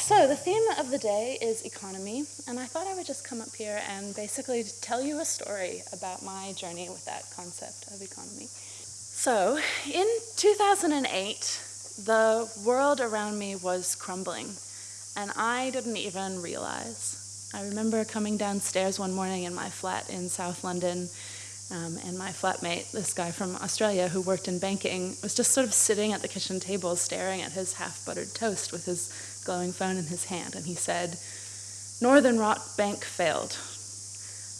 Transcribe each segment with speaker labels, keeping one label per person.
Speaker 1: so the theme of the day is economy, and I thought I would just come up here and basically tell you a story about my journey with that concept of economy. So, in 2008, the world around me was crumbling, and I didn't even realize. I remember coming downstairs one morning in my flat in South London, um, and my flatmate, this guy from Australia who worked in banking, was just sort of sitting at the kitchen table staring at his half buttered toast with his glowing phone in his hand, and he said, Northern Rock Bank failed.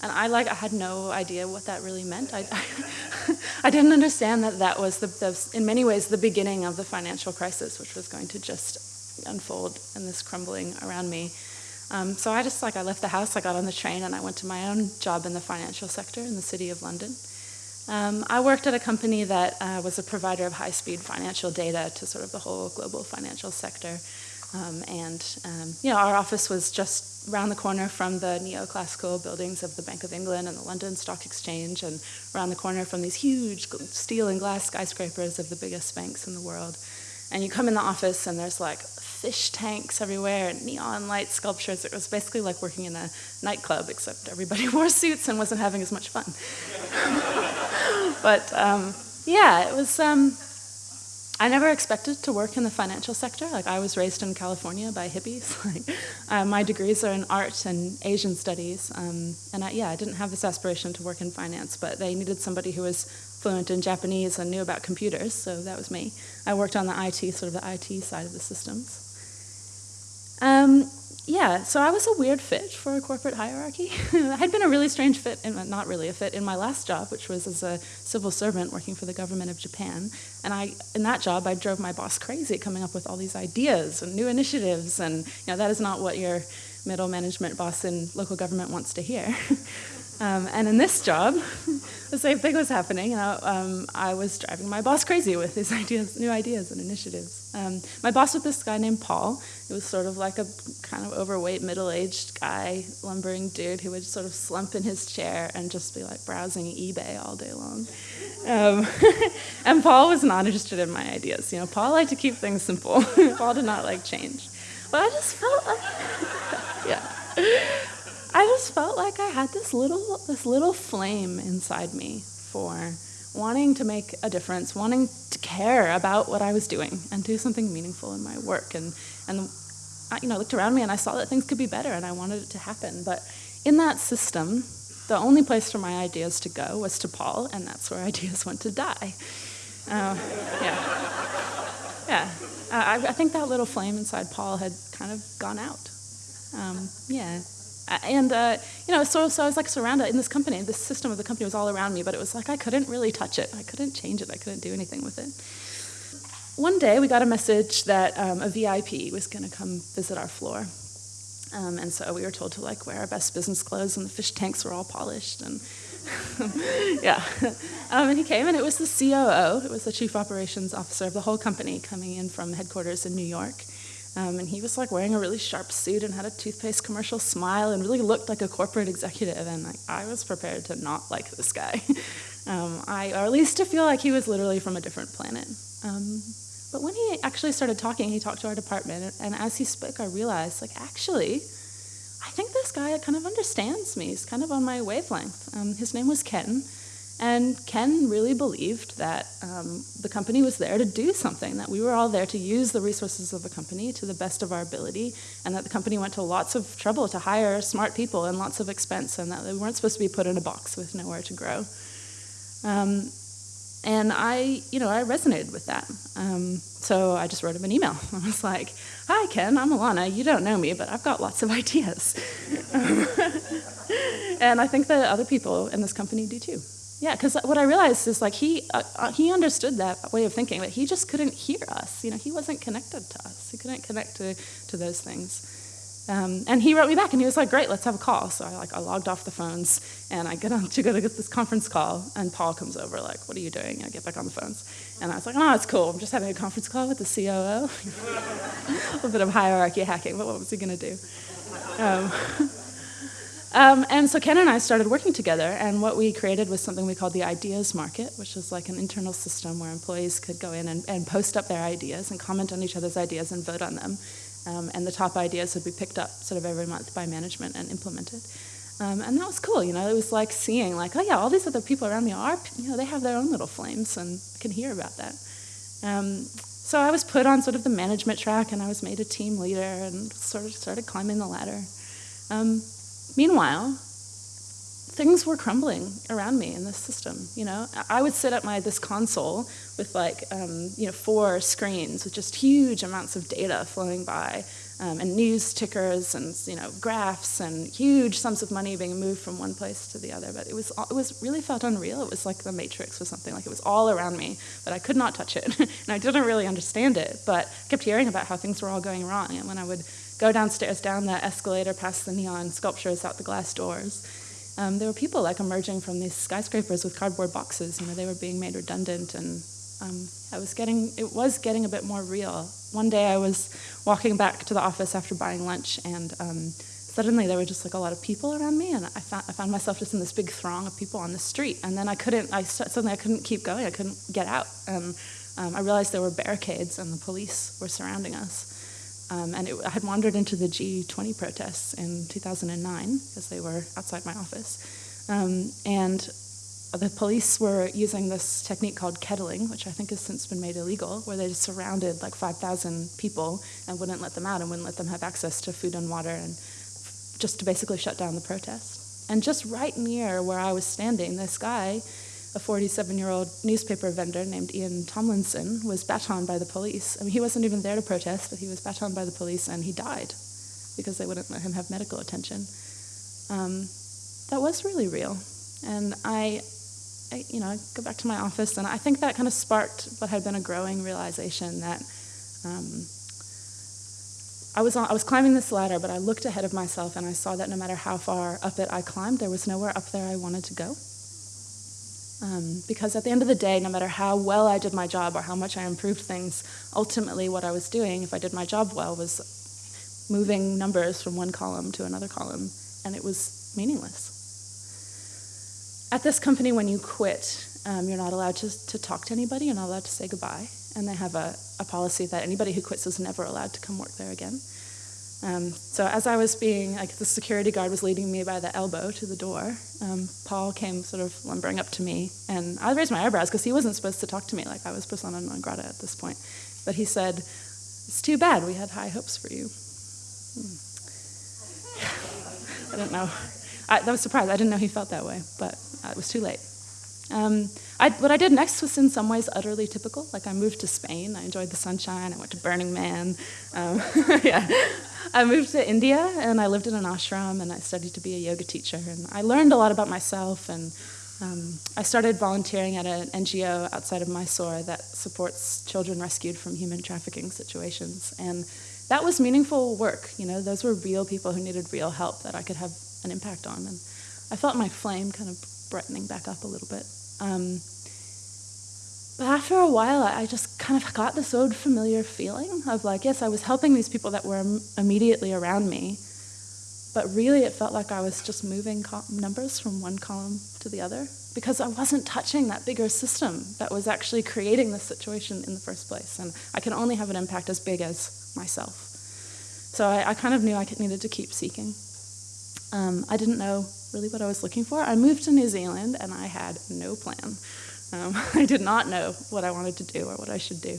Speaker 1: And I like I had no idea what that really meant. I, I, I didn't understand that that was the, the, in many ways the beginning of the financial crisis, which was going to just unfold in this crumbling around me. Um, so I just like I left the house, I got on the train, and I went to my own job in the financial sector in the city of London. Um, I worked at a company that uh, was a provider of high-speed financial data to sort of the whole global financial sector. Um, and um, you know, our office was just around the corner from the neoclassical buildings of the Bank of England and the London Stock Exchange, and around the corner from these huge steel and glass skyscrapers of the biggest banks in the world. And you come in the office, and there's like fish tanks everywhere and neon light sculptures. It was basically like working in a nightclub, except everybody wore suits and wasn't having as much fun. but um, yeah, it was. I never expected to work in the financial sector. Like I was raised in California by hippies. like uh, my degrees are in art and Asian studies, um, and I, yeah, I didn't have this aspiration to work in finance. But they needed somebody who was fluent in Japanese and knew about computers, so that was me. I worked on the IT, sort of the IT side of the systems. Um, yeah, so I was a weird fit for a corporate hierarchy. I had been a really strange fit, in, not really a fit, in my last job, which was as a civil servant working for the government of Japan. And I, in that job, I drove my boss crazy, coming up with all these ideas and new initiatives. And you know, that is not what your middle management boss in local government wants to hear. Um, and in this job, the same thing was happening. You know, um, I was driving my boss crazy with these ideas, new ideas and initiatives. Um, my boss was this guy named Paul. He was sort of like a kind of overweight, middle-aged guy, lumbering dude who would sort of slump in his chair and just be like browsing eBay all day long. Um, and Paul was not interested in my ideas. You know, Paul liked to keep things simple. Paul did not like change. But I just felt like, yeah. I just felt like I had this little this little flame inside me for wanting to make a difference, wanting to care about what I was doing and do something meaningful in my work. And and I, you know, looked around me and I saw that things could be better, and I wanted it to happen. But in that system, the only place for my ideas to go was to Paul, and that's where ideas went to die. Uh, yeah, yeah. Uh, I, I, think that little flame inside Paul had kind of gone out. Um, yeah. And uh, you know, so, so I was like surrounded in this company. This system of the company was all around me, but it was like I couldn't really touch it. I couldn't change it. I couldn't do anything with it. One day, we got a message that um, a VIP was going to come visit our floor, um, and so we were told to like wear our best business clothes, and the fish tanks were all polished, and yeah. Um, and he came, and it was the COO. It was the chief operations officer of the whole company coming in from headquarters in New York. Um, and he was like wearing a really sharp suit and had a toothpaste commercial smile and really looked like a corporate executive. And like, I was prepared to not like this guy. um, I, or at least to feel like he was literally from a different planet. Um, but when he actually started talking, he talked to our department. And as he spoke, I realized, like, actually, I think this guy kind of understands me. He's kind of on my wavelength. Um, his name was Ken. And Ken really believed that um, the company was there to do something, that we were all there to use the resources of the company to the best of our ability, and that the company went to lots of trouble to hire smart people and lots of expense, and that they weren't supposed to be put in a box with nowhere to grow. Um, and I, you know, I resonated with that. Um, so I just wrote him an email. I was like, "Hi, Ken. I'm Alana. You don't know me, but I've got lots of ideas, and I think that other people in this company do too." Yeah, because what I realized is like he uh, uh, he understood that way of thinking, but he just couldn't hear us. You know, he wasn't connected to us. He couldn't connect to to those things. Um, and he wrote me back, and he was like, "Great, let's have a call." So I like I logged off the phones, and I get on to go to get this conference call, and Paul comes over, like, "What are you doing?" And I get back on the phones, and I was like, "Oh, it's cool. I'm just having a conference call with the COO." a little bit of hierarchy hacking, but what was he gonna do? Um, Um, and so Ken and I started working together, and what we created was something we called the Ideas Market, which was like an internal system where employees could go in and, and post up their ideas and comment on each other's ideas and vote on them. Um, and the top ideas would be picked up sort of every month by management and implemented. Um, and that was cool, you know, it was like seeing like, oh yeah, all these other people around me are, you know, they have their own little flames and I can hear about that. Um, so I was put on sort of the management track and I was made a team leader and sort of started climbing the ladder. Um, meanwhile, things were crumbling around me in this system. You know, I would sit at my this console with like um, you know four screens with just huge amounts of data flowing by, um, and news tickers and you know graphs and huge sums of money being moved from one place to the other. But it was it was really felt unreal. It was like the Matrix or something. Like it was all around me, but I could not touch it, and I didn't really understand it. But I kept hearing about how things were all going wrong, and when I would go downstairs down that escalator past the neon sculptures out the glass doors um, there were people like emerging from these skyscrapers with cardboard boxes. You know, they were being made redundant, and um, I was getting it was getting a bit more real. One day I was walking back to the office after buying lunch, and um, suddenly there were just like a lot of people around me, and I found, I found myself just in this big throng of people on the street. And then I couldn't. I suddenly I couldn't keep going. I couldn't get out, and um, I realized there were barricades, and the police were surrounding us. Um, and it, I had wandered into the G20 protests in 2009 because they were outside my office. Um, and the police were using this technique called kettling, which I think has since been made illegal, where they surrounded like 5,000 people and wouldn't let them out and wouldn't let them have access to food and water and just to basically shut down the protest. And just right near where I was standing, this guy a 47 year old newspaper vendor named Ian Tomlinson was batoned by the police. I mean, he wasn't even there to protest, but he was batoned by the police and he died because they wouldn't let him have medical attention. Um, that was really real. And I, I, you know, I go back to my office and I think that kind of sparked what had been a growing realization that um, I was, on, I was climbing this ladder, but I looked ahead of myself and I saw that no matter how far up it I climbed, there was nowhere up there I wanted to go. Um, because at the end of the day, no matter how well I did my job or how much I improved things, ultimately what I was doing, if I did my job well, was moving numbers from one column to another column, and it was meaningless. At this company, when you quit, um, you're not allowed to, to talk to anybody, you're not allowed to say goodbye, and they have a, a policy that anybody who quits is never allowed to come work there again. Um, so as I was being, like the security guard was leading me by the elbow to the door, um, Paul came sort of lumbering up to me, and I raised my eyebrows because he wasn't supposed to talk to me, like I was persona non grata at this point. But he said, "It's too bad. We had high hopes for you." Hmm. I don't know. I, I was surprised. I didn't know he felt that way, but uh, it was too late. Um, I, what I did next was in some ways utterly typical. Like I moved to Spain. I enjoyed the sunshine. I went to Burning Man. Um, yeah. I moved to India and I lived in an ashram and I studied to be a yoga teacher. And I learned a lot about myself and um, I started volunteering at an NGO outside of Mysore that supports children rescued from human trafficking situations. And that was meaningful work. You know, those were real people who needed real help that I could have an impact on. And I felt my flame kind of brightening back up a little bit. Um, but after a while, I just kind of got this old familiar feeling of like, yes, I was helping these people that were immediately around me, but really it felt like I was just moving numbers from one column to the other because I wasn't touching that bigger system that was actually creating this situation in the first place. And I can only have an impact as big as myself. So I, I kind of knew I needed to keep seeking. Um, I didn't know really what I was looking for. I moved to New Zealand and I had no plan. Um, I did not know what I wanted to do or what I should do.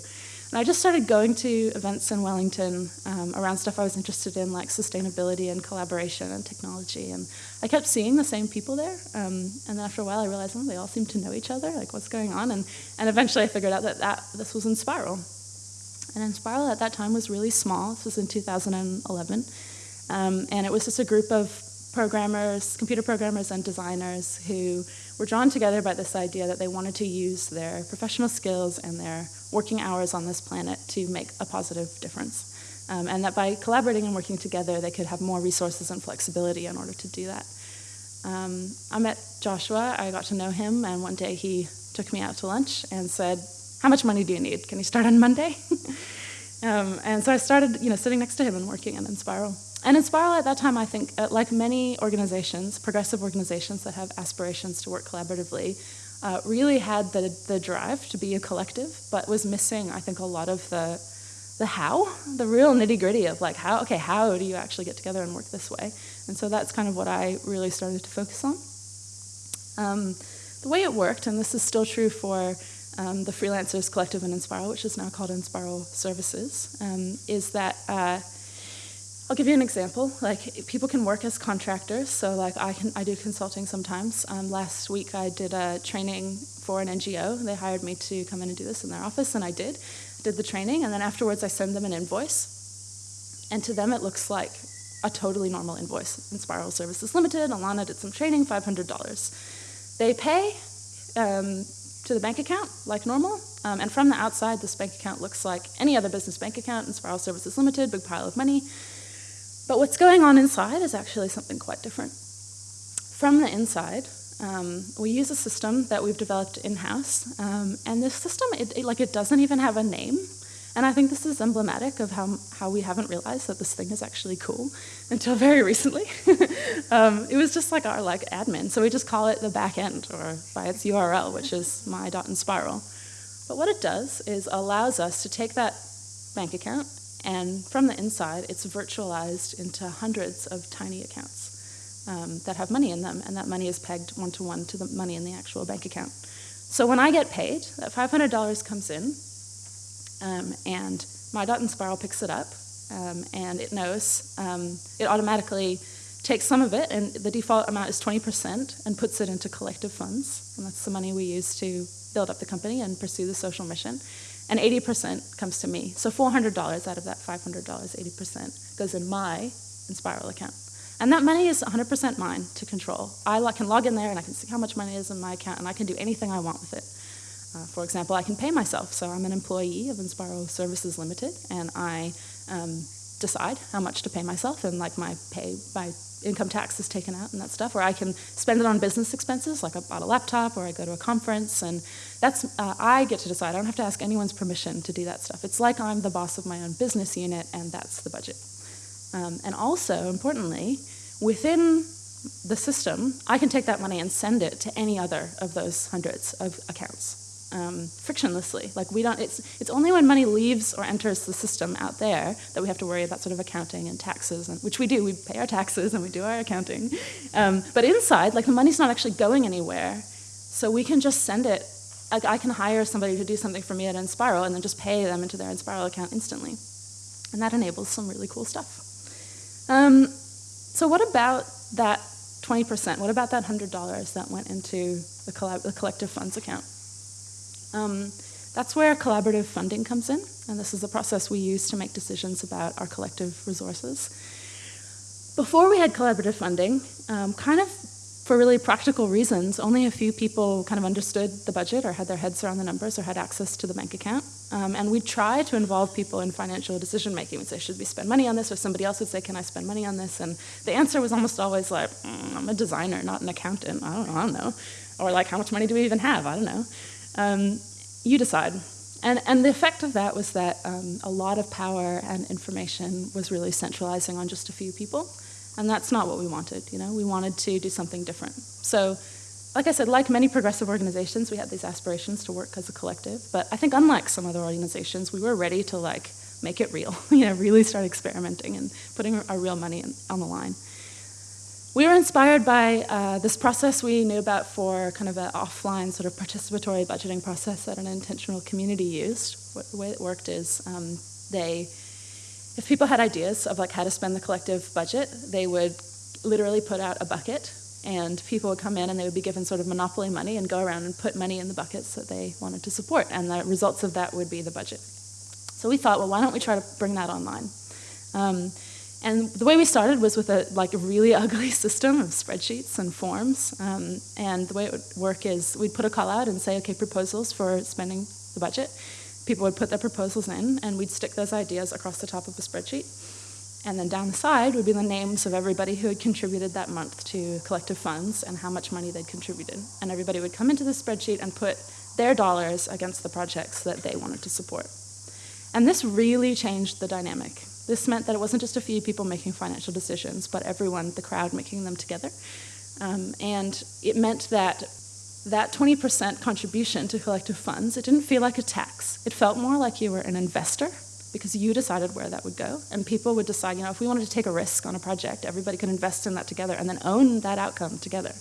Speaker 1: And I just started going to events in Wellington um, around stuff I was interested in, like sustainability and collaboration and technology. And I kept seeing the same people there. Um, and then after a while, I realized, oh, they all seem to know each other. Like, what's going on? And, and eventually, I figured out that, that this was Enspiral. And Enspiral at that time was really small. This was in 2011. Um, and it was just a group of programmers, computer programmers, and designers who were drawn together by this idea that they wanted to use their professional skills and their working hours on this planet to make a positive difference. Um, and that by collaborating and working together, they could have more resources and flexibility in order to do that. Um, I met Joshua, I got to know him, and one day he took me out to lunch and said, How much money do you need? Can you start on Monday? um, and so I started you know, sitting next to him and working in Enspiral. And Enspiral at that time, I think, uh, like many organizations, progressive organizations that have aspirations to work collaboratively, uh, really had the, the drive to be a collective, but was missing, I think, a lot of the the how, the real nitty gritty of like how, okay, how do you actually get together and work this way? And so that's kind of what I really started to focus on. Um, the way it worked, and this is still true for um, the Freelancers Collective in Enspiral, which is now called Enspiral Services, um, is that uh, I'll give you an example. Like people can work as contractors, so like I can I do consulting sometimes. Um, last week I did a training for an NGO. They hired me to come in and do this in their office, and I did. Did the training, and then afterwards I send them an invoice, and to them it looks like a totally normal invoice. Enspiral Services Limited. Alana did some training, five hundred dollars. They pay. Um, to the bank account like normal. Um, and from the outside, this bank account looks like any other business bank account, Enspiral Services Limited, big pile of money. But what's going on inside is actually something quite different. From the inside, um, we use a system that we've developed in-house, um, and this system, it, it, like, it doesn't even have a name. And I think this is emblematic of how, how we haven't realized that this thing is actually cool until very recently. um, it was just like our like admin, so we just call it the back end or by its URL, which is my.enspiral. But what it does is allows us to take that bank account and from the inside, it's virtualized into hundreds of tiny accounts um, that have money in them, and that money is pegged one to one to the money in the actual bank account. So when I get paid, that $500 comes in, um, and spiral picks it up, um, and it knows, um, it automatically takes some of it, and the default amount is 20%, and puts it into collective funds. And that's the money we use to build up the company and pursue the social mission. And 80% comes to me. So $400 out of that $500, 80% goes in my Enspiral account. And that money is 100% mine to control. I can log in there and I can see how much money is in my account, and I can do anything I want with it. Uh, for example, I can pay myself. So I'm an employee of Enspiral Services Limited, and I um, decide how much to pay myself, and like my pay, my income tax is taken out and that stuff, or I can spend it on business expenses, like I bought a laptop, or I go to a conference, and that's uh, I get to decide. I don't have to ask anyone's permission to do that stuff. It's like I'm the boss of my own business unit, and that's the budget. Um, and also, importantly, within the system, I can take that money and send it to any other of those hundreds of accounts um, frictionlessly. Like we don't, it's, it's only when money leaves or enters the system out there that we have to worry about sort of accounting and taxes, and, which we do. We pay our taxes and we do our accounting. Um, but inside, like the money's not actually going anywhere, so we can just send it. Like I can hire somebody to do something for me at Enspiral and then just pay them into their Enspiral account instantly. And that enables some really cool stuff. Um, so what about that 20%? What about that $100 that went into the, the collective funds account? Um, that's where collaborative funding comes in, and this is the process we use to make decisions about our collective resources. Before we had collaborative funding, um, kind of for really practical reasons, only a few people kind of understood the budget or had their heads around the numbers or had access to the bank account. Um, and we'd try to involve people in financial decision making. We'd say, should we spend money on this? Or somebody else would say, can I spend money on this? And the answer was almost always like, mm, I'm a designer, not an accountant. I don't. I don't know. Or like, how much money do we even have? I don't know. Um, you decide. And, and the effect of that was that um, a lot of power and information was really centralizing on just a few people. And that's not what we wanted, you know? We wanted to do something different. So, like I said, like many progressive organizations, we had these aspirations to work as a collective. But I think unlike some other organizations, we were ready to like make it real, you know, really start experimenting and putting our real money in, on the line. We were inspired by uh, this process we knew about for kind of an offline sort of participatory budgeting process that an intentional community used. The way it worked is um, they, if people had ideas of like how to spend the collective budget, they would literally put out a bucket and people would come in and they would be given sort of monopoly money and go around and put money in the buckets that they wanted to support and the results of that would be the budget. So we thought, well, why don't we try to bring that online? Um, and the way we started was with a like a really ugly system of spreadsheets and forms. Um, and the way it would work is we'd put a call out and say, okay, proposals for spending the budget. People would put their proposals in, and we'd stick those ideas across the top of a spreadsheet. And then down the side would be the names of everybody who had contributed that month to collective funds and how much money they'd contributed. And everybody would come into the spreadsheet and put their dollars against the projects that they wanted to support. And this really changed the dynamic this meant that it wasn't just a few people making financial decisions, but everyone, the crowd, making them together. Um, and it meant that that 20% contribution to collective funds, it didn't feel like a tax. It felt more like you were an investor because you decided where that would go. And people would decide, you know, if we wanted to take a risk on a project, everybody could invest in that together and then own that outcome together.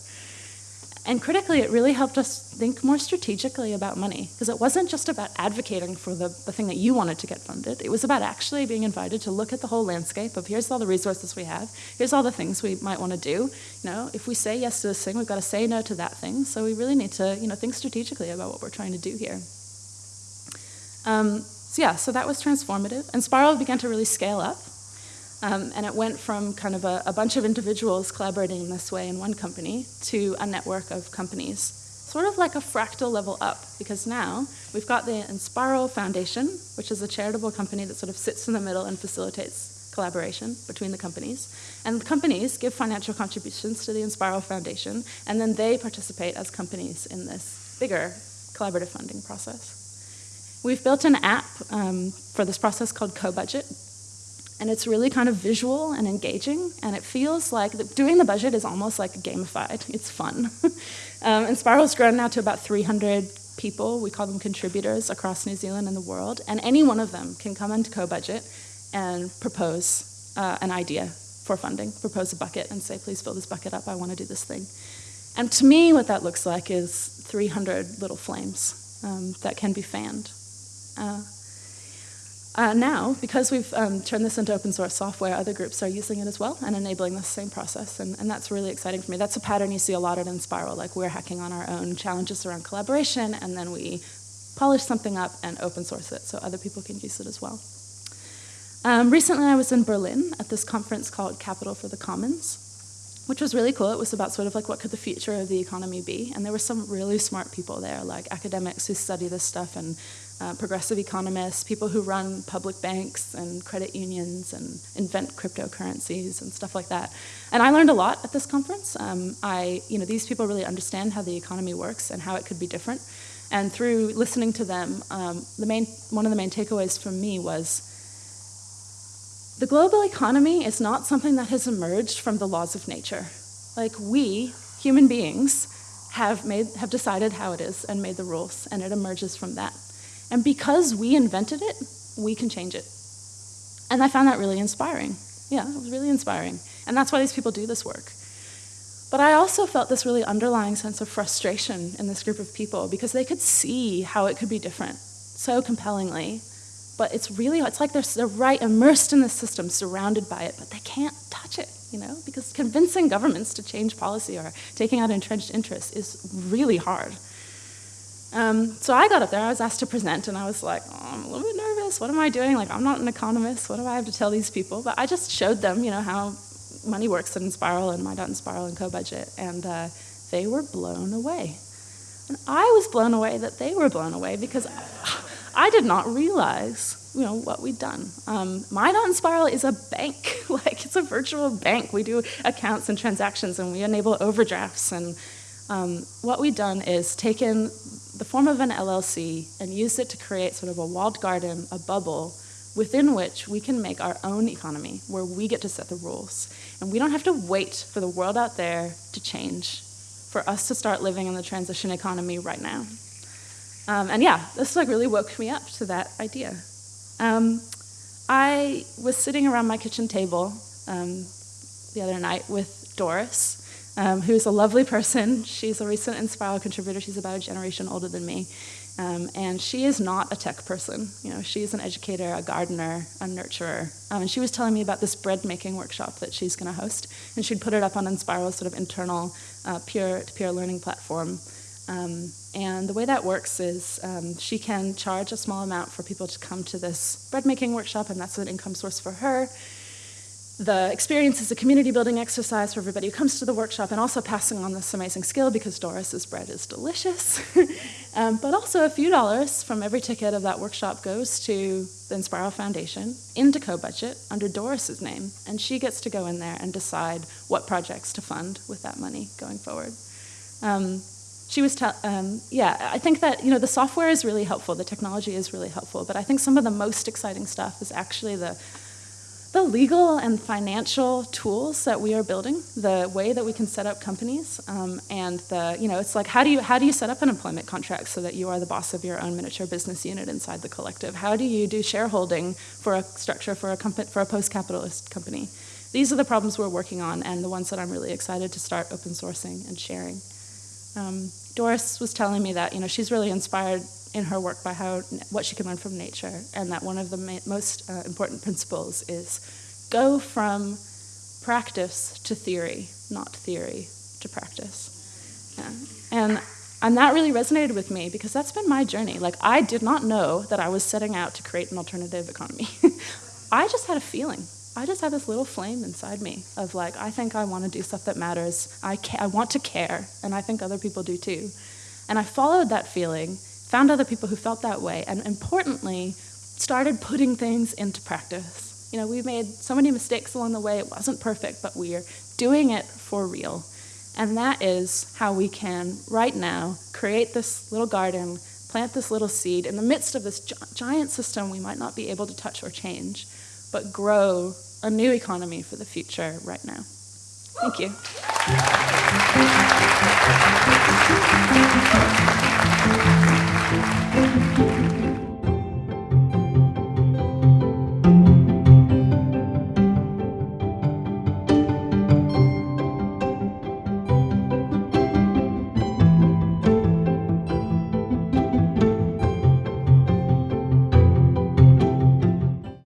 Speaker 1: And critically, it really helped us think more strategically about money because it wasn't just about advocating for the, the thing that you wanted to get funded. It was about actually being invited to look at the whole landscape of here's all the resources we have, here's all the things we might want to do. You know, if we say yes to this thing, we've got to say no to that thing. So we really need to, you know, think strategically about what we're trying to do here. Um, so yeah, so that was transformative. Enspiral began to really scale up. Um, and it went from kind of a, a, bunch of individuals collaborating in this way in one company to a network of companies, sort of like a fractal level up, because now we've got the Enspiral Foundation, which is a charitable company that sort of sits in the middle and facilitates collaboration between the companies. And the companies give financial contributions to the Enspiral Foundation, and then they participate as companies in this bigger collaborative funding process. We've built an app um, for this process called CoBudget, and it's really kind of visual and engaging, and it feels like the, doing the budget is almost like gamified. It's fun. um, Enspiral's grown now to about 300 people. We call them contributors across New Zealand and the world, and any one of them can come into CoBudget and propose uh, an idea for funding, propose a bucket, and say, please fill this bucket up, I want to do this thing. And to me, what that looks like is 300 little flames um, that can be fanned. Uh, uh, now, because we've um, turned this into open source software, other groups are using it as well and enabling the same process, and, and, that's really exciting for me. That's a pattern you see a lot in Spiral, like we're hacking on our own challenges around collaboration, and then we polish something up and open source it so other people can use it as well. Um, recently, I was in Berlin at this conference called Capital for the Commons, which was really cool. It was about sort of like what could the future of the economy be, and there were some really smart people there, like academics who study this stuff and uh, progressive economists, people who run public banks and credit unions and invent cryptocurrencies and stuff like that. And I learned a lot at this conference. Um, I, you know, these people really understand how the economy works and how it could be different. And through listening to them, um, the main, one of the main takeaways from me was the global economy is not something that has emerged from the laws of nature. Like we, human beings, have, made, have decided how it is and made the rules, and it emerges from that. And because we invented it, we can change it. And I found that really inspiring. Yeah, it was really inspiring. And that's why these people do this work. But I also felt this really underlying sense of frustration in this group of people because they could see how it could be different so compellingly. But it's really, it's like they're, they're right immersed in the system, surrounded by it, but they can't touch it, you know? Because convincing governments to change policy or taking out entrenched interests is really hard. Um, so I got up there, I was asked to present, and I was like, oh, I'm a little bit nervous. What am I doing? Like, I'm not an economist. What do I have to tell these people? But I just showed them, you know, how money works in Spiral and My.Spiral and CoBudget, and Co-Budget, and uh, they were blown away. And I was blown away that they were blown away because I did not realize, you know, what we'd done. Um, My.Spiral is a bank, like it's a virtual bank. We do accounts and transactions, and we enable overdrafts and um, what we've done is taken the form of an LLC and use it to create sort of a walled garden, a bubble, within which we can make our own economy, where we get to set the rules. And we don't have to wait for the world out there to change, for us to start living in the transition economy right now. Um, and yeah, this like really woke me up to that idea. Um, I was sitting around my kitchen table um, the other night with Doris, um, who's a lovely person. She's a recent Enspiral contributor. She's about a generation older than me. Um, and she is not a tech person. You know, she's an educator, a gardener, a nurturer. Um, and she was telling me about this bread making workshop that she's going to host. And she'd put it up on Enspiral's sort of internal uh, peer-to-peer learning platform. Um, and the way that works is um, she can charge a small amount for people to come to this bread making workshop, and that's an income source for her. The experience is a community building exercise for everybody who comes to the workshop and also passing on this amazing skill because Doris's bread is delicious. um, but also a few dollars from every ticket of that workshop goes to the Enspiral Foundation into co-budget under Doris's name, and she gets to go in there and decide what projects to fund with that money going forward. Um, she was, um, yeah, I think that, you know, the software is really helpful, the technology is really helpful, but I think some of the most exciting stuff is actually the the legal and financial tools that we are building, the way that we can set up companies, um, and the you know it's like how do you how do you set up an employment contract so that you are the boss of your own miniature business unit inside the collective? How do you do shareholding for a structure for a company for a post-capitalist company? These are the problems we're working on, and the ones that I'm really excited to start open sourcing and sharing. Um, Doris was telling me that you know she's really inspired in her work by how what she can learn from nature, and that one of the most uh, important principles is go from practice to theory, not theory to practice. Yeah. And and that really resonated with me because that's been my journey. Like I did not know that I was setting out to create an alternative economy. I just had a feeling. I just had this little flame inside me of like, I think I want to do stuff that matters. I, I want to care, and I think other people do too. And I followed that feeling, found other people who felt that way, and importantly, started putting things into practice. You know, we made so many mistakes along the way, it wasn't perfect, but we are doing it for real. And that is how we can, right now, create this little garden, plant this little seed in the midst of this gi giant system we might not be able to touch or change, but grow a new economy for the future right now. Thank you. Música